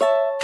you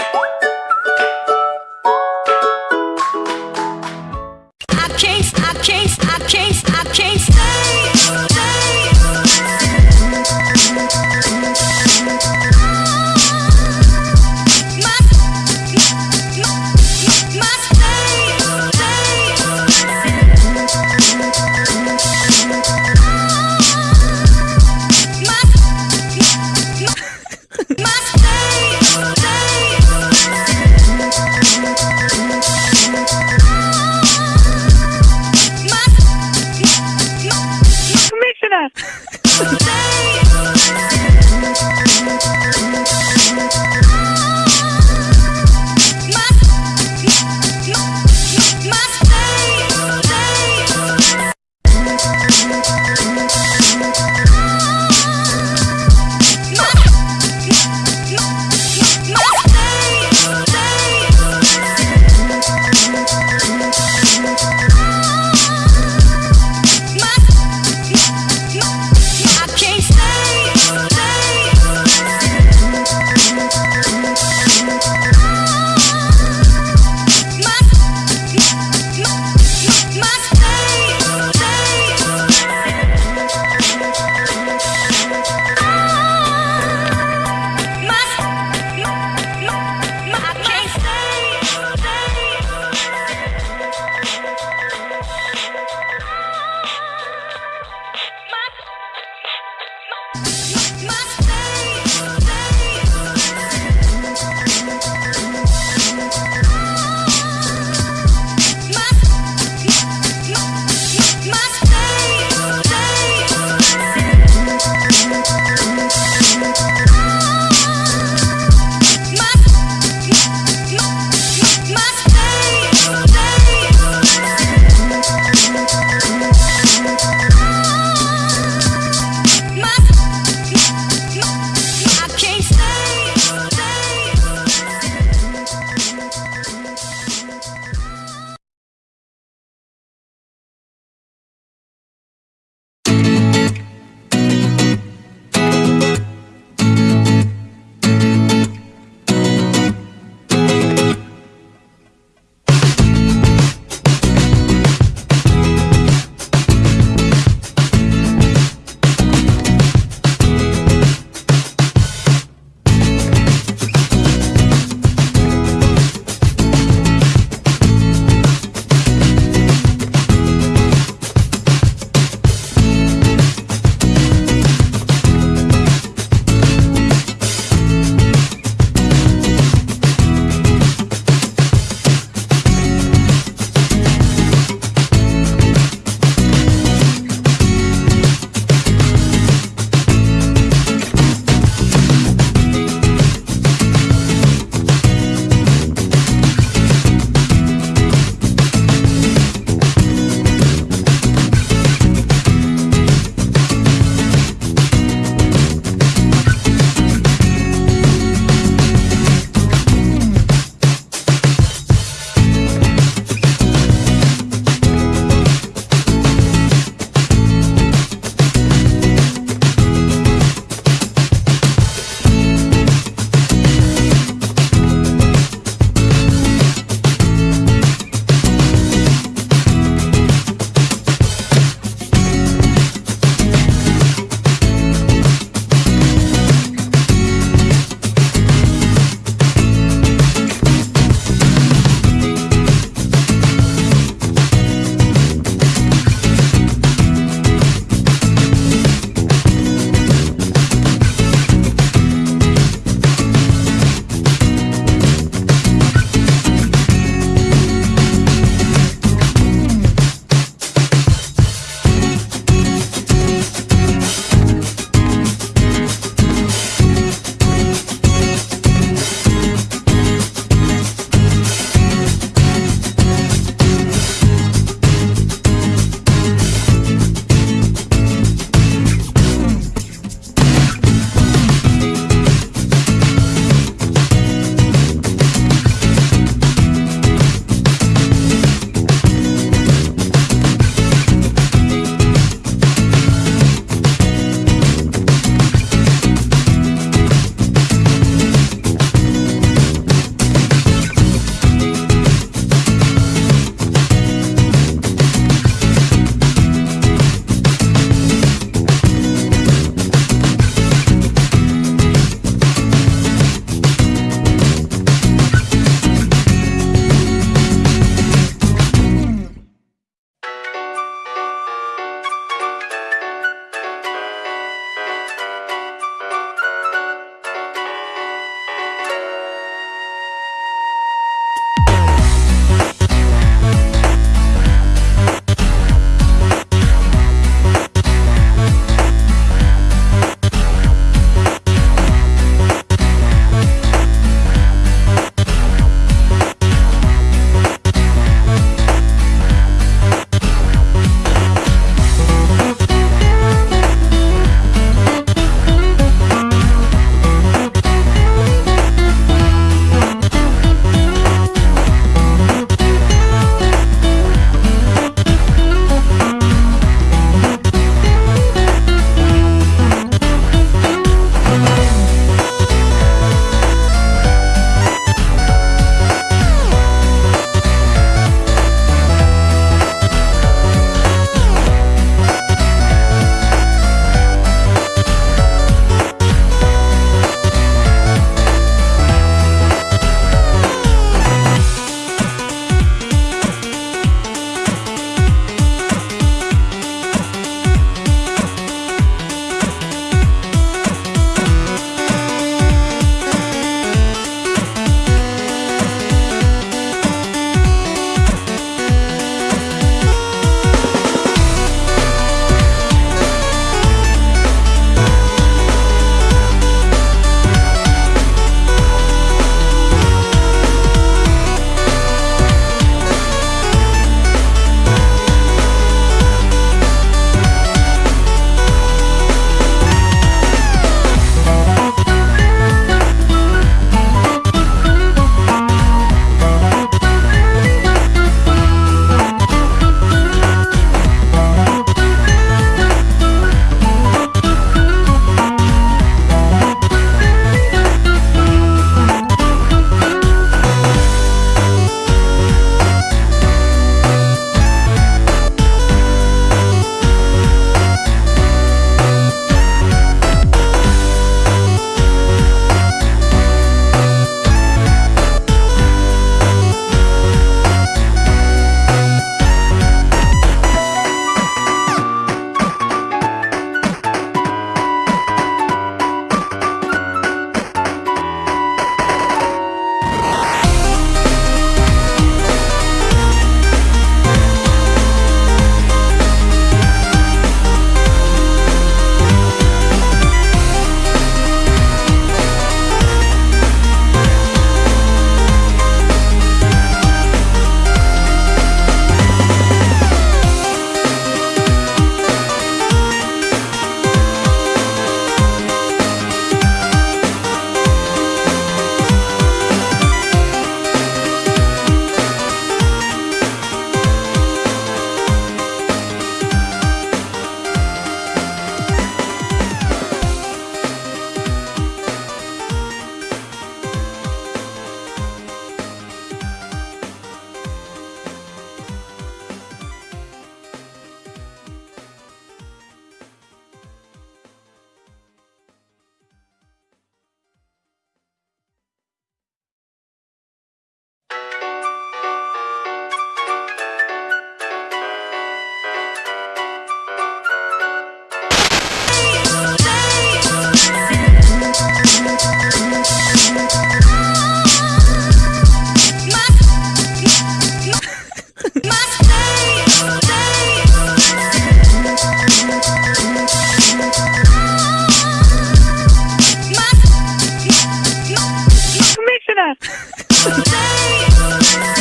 I